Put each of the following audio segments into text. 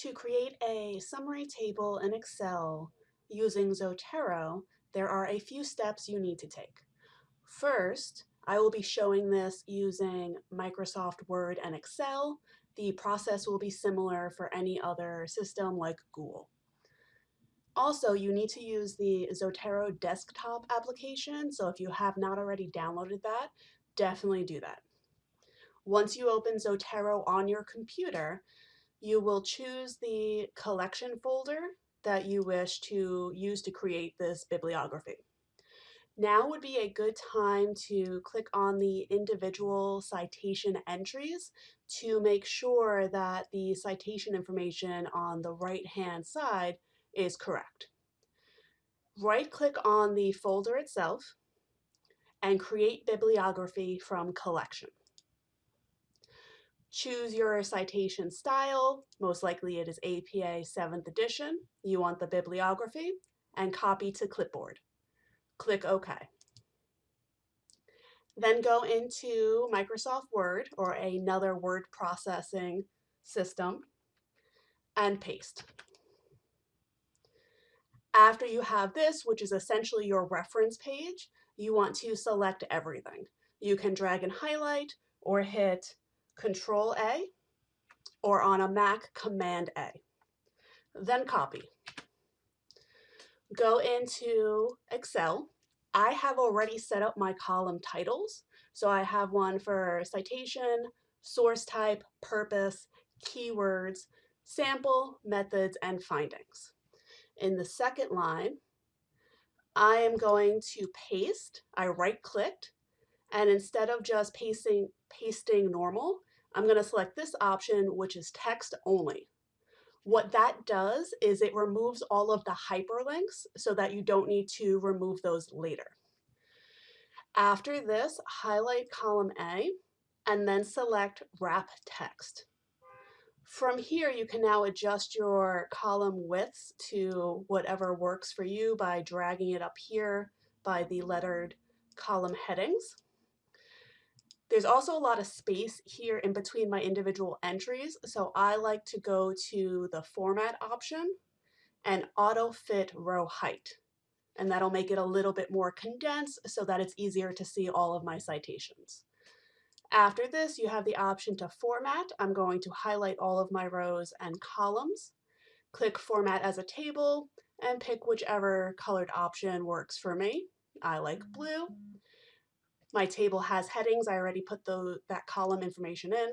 To create a summary table in Excel using Zotero, there are a few steps you need to take. First, I will be showing this using Microsoft Word and Excel. The process will be similar for any other system like Google. Also, you need to use the Zotero desktop application, so if you have not already downloaded that, definitely do that. Once you open Zotero on your computer, you will choose the collection folder that you wish to use to create this bibliography. Now would be a good time to click on the individual citation entries to make sure that the citation information on the right hand side is correct. Right click on the folder itself and create bibliography from collection. Choose your citation style. Most likely it is APA 7th edition. You want the bibliography and copy to clipboard. Click OK. Then go into Microsoft Word or another word processing system and paste. After you have this, which is essentially your reference page, you want to select everything. You can drag and highlight or hit Control A, or on a Mac, Command A. Then copy. Go into Excel. I have already set up my column titles. So I have one for citation, source type, purpose, keywords, sample, methods, and findings. In the second line, I am going to paste. I right clicked and instead of just pasting, pasting normal, I'm going to select this option, which is text only. What that does is it removes all of the hyperlinks so that you don't need to remove those later. After this, highlight column A and then select wrap text. From here, you can now adjust your column widths to whatever works for you by dragging it up here by the lettered column headings. There's also a lot of space here in between my individual entries, so I like to go to the format option and auto fit row height. And that'll make it a little bit more condensed so that it's easier to see all of my citations. After this, you have the option to format. I'm going to highlight all of my rows and columns, click format as a table, and pick whichever colored option works for me. I like blue. My table has headings. I already put the, that column information in.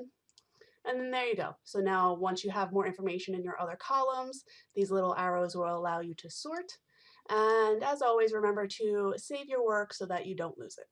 And then there you go. So now once you have more information in your other columns, these little arrows will allow you to sort. And as always, remember to save your work so that you don't lose it.